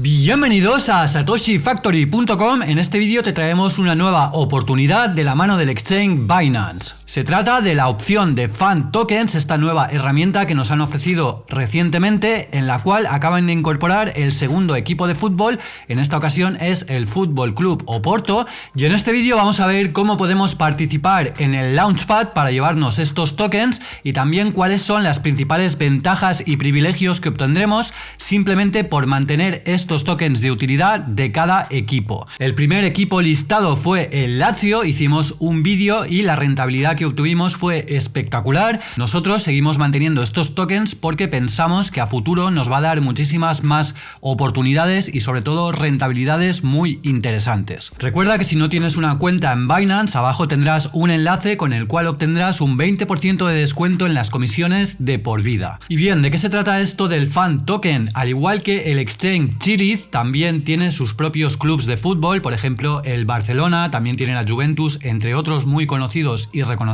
Bienvenidos a satoshifactory.com, en este vídeo te traemos una nueva oportunidad de la mano del exchange Binance. Se trata de la opción de Fan Tokens, esta nueva herramienta que nos han ofrecido recientemente, en la cual acaban de incorporar el segundo equipo de fútbol, en esta ocasión es el Fútbol Club Oporto, y en este vídeo vamos a ver cómo podemos participar en el Launchpad para llevarnos estos tokens y también cuáles son las principales ventajas y privilegios que obtendremos simplemente por mantener estos tokens de utilidad de cada equipo. El primer equipo listado fue el Lazio, hicimos un vídeo y la rentabilidad que obtuvimos fue espectacular. Nosotros seguimos manteniendo estos tokens porque pensamos que a futuro nos va a dar muchísimas más oportunidades y sobre todo rentabilidades muy interesantes. Recuerda que si no tienes una cuenta en Binance, abajo tendrás un enlace con el cual obtendrás un 20% de descuento en las comisiones de por vida. Y bien, ¿de qué se trata esto del Fan Token? Al igual que el exchange Chiriz, también tiene sus propios clubes de fútbol, por ejemplo el Barcelona, también tiene la Juventus, entre otros muy conocidos y reconocidos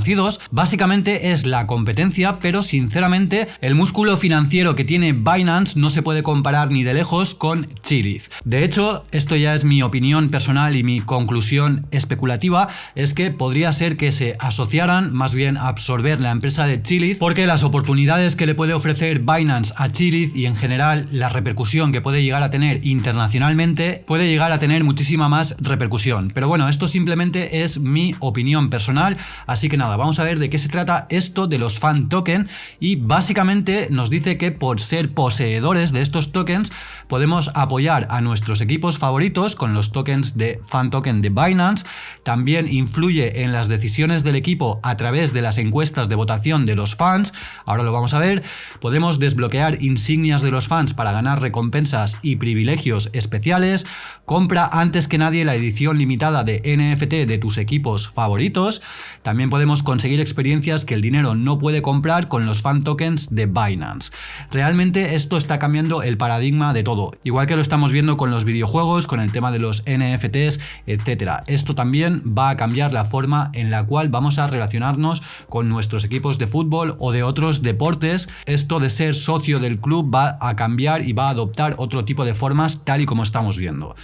básicamente es la competencia, pero sinceramente el músculo financiero que tiene Binance no se puede comparar ni de lejos con Chiliz. De hecho, esto ya es mi opinión personal y mi conclusión especulativa, es que podría ser que se asociaran, más bien absorber la empresa de Chiliz, porque las oportunidades que le puede ofrecer Binance a Chiliz y en general la repercusión que puede llegar a tener internacionalmente, puede llegar a tener muchísima más repercusión. Pero bueno, esto simplemente es mi opinión personal, así que nada, vamos a ver de qué se trata esto de los fan token. Y básicamente nos dice que por ser poseedores de estos tokens podemos apoyar a nuestros equipos favoritos con los tokens de fan token de Binance, también influye en las decisiones del equipo a través de las encuestas de votación de los fans, ahora lo vamos a ver, podemos desbloquear insignias de los fans para ganar recompensas y privilegios especiales, compra antes que nadie la edición limitada de NFT de tus equipos favoritos, también podemos conseguir experiencias que el dinero no puede comprar con los fan tokens de Binance. Realmente esto está cambiando el paradigma de todo, igual que lo estamos viendo con los videojuegos, con el tema de los NFTs, etcétera. Esto también va a cambiar la forma en la cual vamos a relacionarnos con nuestros equipos de fútbol o de otros deportes. Esto de ser socio del club va a cambiar y va a adoptar otro tipo de formas tal y como estamos viendo.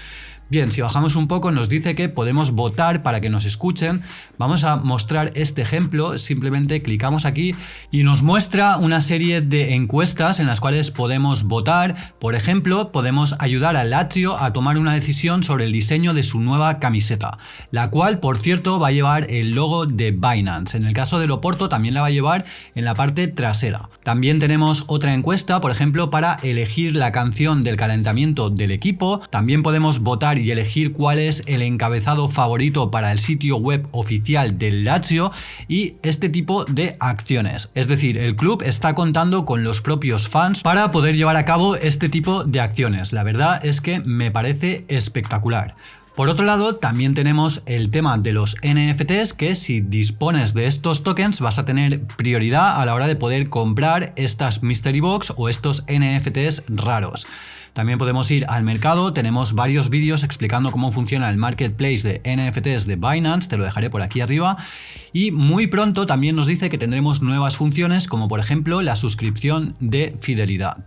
Bien, si bajamos un poco nos dice que podemos votar para que nos escuchen. Vamos a mostrar este ejemplo, simplemente clicamos aquí y nos muestra una serie de encuestas en las cuales podemos votar. Por ejemplo, podemos ayudar a Lazio a tomar una decisión sobre el diseño de su nueva camiseta, la cual, por cierto, va a llevar el logo de Binance. En el caso del Oporto también la va a llevar en la parte trasera. También tenemos otra encuesta, por ejemplo, para elegir la canción del calentamiento del equipo. También podemos votar y elegir cuál es el encabezado favorito para el sitio web oficial del Lazio y este tipo de acciones. Es decir, el club está contando con los propios fans para poder llevar a cabo este tipo de acciones. La verdad es que me parece espectacular. Por otro lado, también tenemos el tema de los NFTs, que si dispones de estos tokens vas a tener prioridad a la hora de poder comprar estas Mystery Box o estos NFTs raros. También podemos ir al mercado, tenemos varios vídeos explicando cómo funciona el marketplace de NFTs de Binance, te lo dejaré por aquí arriba. Y muy pronto también nos dice que tendremos nuevas funciones como por ejemplo la suscripción de fidelidad.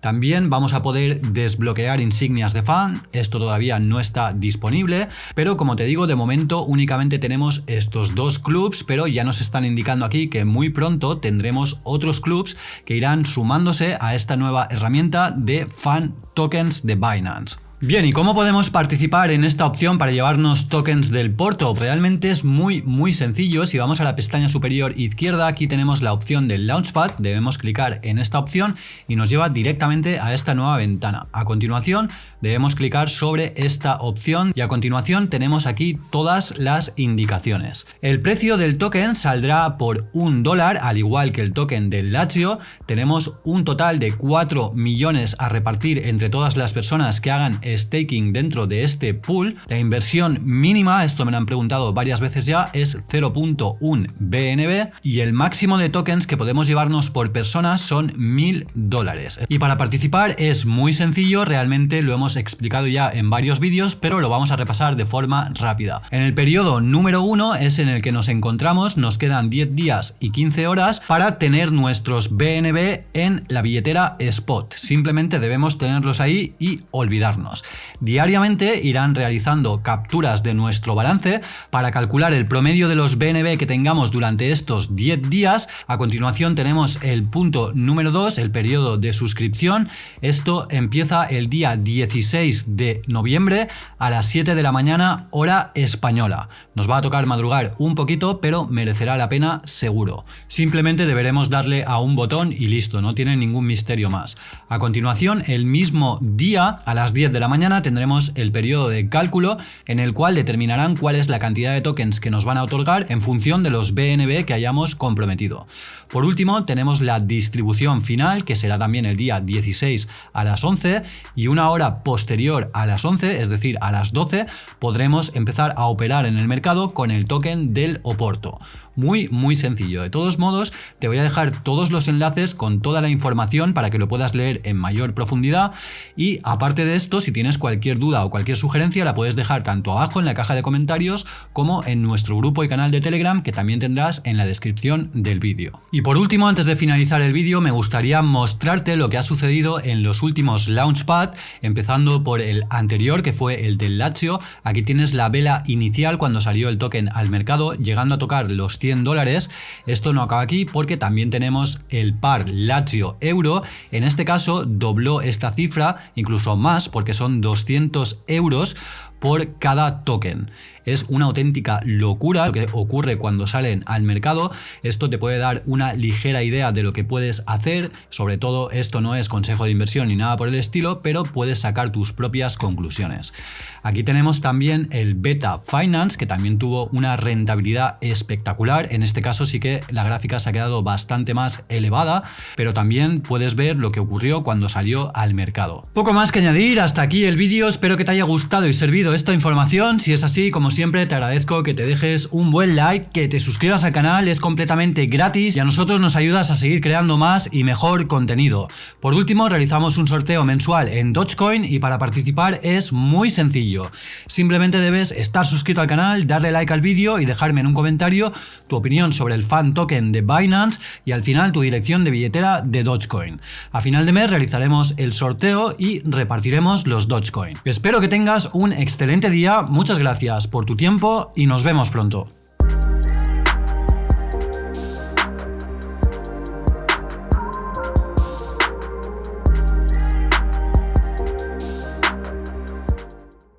También vamos a poder desbloquear insignias de fan, esto todavía no está disponible, pero como te digo, de momento únicamente tenemos estos dos clubs, pero ya nos están indicando aquí que muy pronto tendremos otros clubs que irán sumándose a esta nueva herramienta de fan tokens de Binance. Bien, ¿y cómo podemos participar en esta opción para llevarnos tokens del Porto? Realmente es muy muy sencillo, si vamos a la pestaña superior izquierda aquí tenemos la opción del Launchpad, debemos clicar en esta opción y nos lleva directamente a esta nueva ventana. A continuación debemos clicar sobre esta opción y a continuación tenemos aquí todas las indicaciones. El precio del token saldrá por un dólar, al igual que el token del Lazio. Tenemos un total de 4 millones a repartir entre todas las personas que hagan staking dentro de este pool. La inversión mínima, esto me lo han preguntado varias veces ya, es 0.1 BNB y el máximo de tokens que podemos llevarnos por persona son 1000 dólares. Y para participar es muy sencillo, realmente lo hemos explicado ya en varios vídeos, pero lo vamos a repasar de forma rápida. En el periodo número 1 es en el que nos encontramos, nos quedan 10 días y 15 horas para tener nuestros BNB en la billetera Spot. Simplemente debemos tenerlos ahí y olvidarnos. Diariamente irán realizando capturas de nuestro balance para calcular el promedio de los BNB que tengamos durante estos 10 días. A continuación tenemos el punto número 2, el periodo de suscripción. Esto empieza el día 16 de noviembre a las 7 de la mañana hora española. Nos va a tocar madrugar un poquito, pero merecerá la pena seguro. Simplemente deberemos darle a un botón y listo, no tiene ningún misterio más. A continuación, el mismo día, a las 10 de la mañana, tendremos el periodo de cálculo en el cual determinarán cuál es la cantidad de tokens que nos van a otorgar en función de los BNB que hayamos comprometido. Por último, tenemos la distribución final, que será también el día 16 a las 11 y una hora posterior a las 11, es decir, a las 12, podremos empezar a operar en el mercado con el token del Oporto. Muy, muy sencillo. De todos modos, te voy a dejar todos los enlaces con toda la información para que lo puedas leer en mayor profundidad. Y aparte de esto, si tienes cualquier duda o cualquier sugerencia, la puedes dejar tanto abajo en la caja de comentarios como en nuestro grupo y canal de Telegram que también tendrás en la descripción del vídeo. Y por último, antes de finalizar el vídeo, me gustaría mostrarte lo que ha sucedido en los últimos Launchpad, empezando por el anterior que fue el del Lazio. Aquí tienes la vela inicial cuando salió el token al mercado, llegando a tocar los dólares. Esto no acaba aquí porque también tenemos el par Lazio Euro. En este caso dobló esta cifra, incluso más, porque son 200 euros por cada token. Es una auténtica locura lo que ocurre cuando salen al mercado. Esto te puede dar una ligera idea de lo que puedes hacer. Sobre todo esto no es consejo de inversión ni nada por el estilo, pero puedes sacar tus propias conclusiones. Aquí tenemos también el Beta Finance, que también tuvo una rentabilidad espectacular. En este caso sí que la gráfica se ha quedado bastante más elevada, pero también puedes ver lo que ocurrió cuando salió al mercado. Poco más que añadir, hasta aquí el vídeo. Espero que te haya gustado y servido esta información. Si es así, como siempre, te agradezco que te dejes un buen like, que te suscribas al canal, es completamente gratis y a nosotros nos ayudas a seguir creando más y mejor contenido. Por último, realizamos un sorteo mensual en Dogecoin y para participar es muy sencillo. Simplemente debes estar suscrito al canal, darle like al vídeo y dejarme en un comentario tu opinión sobre el fan token de Binance y al final tu dirección de billetera de Dogecoin. A final de mes realizaremos el sorteo y repartiremos los Dogecoin. Espero que tengas un excelente día, muchas gracias por tu tiempo y nos vemos pronto.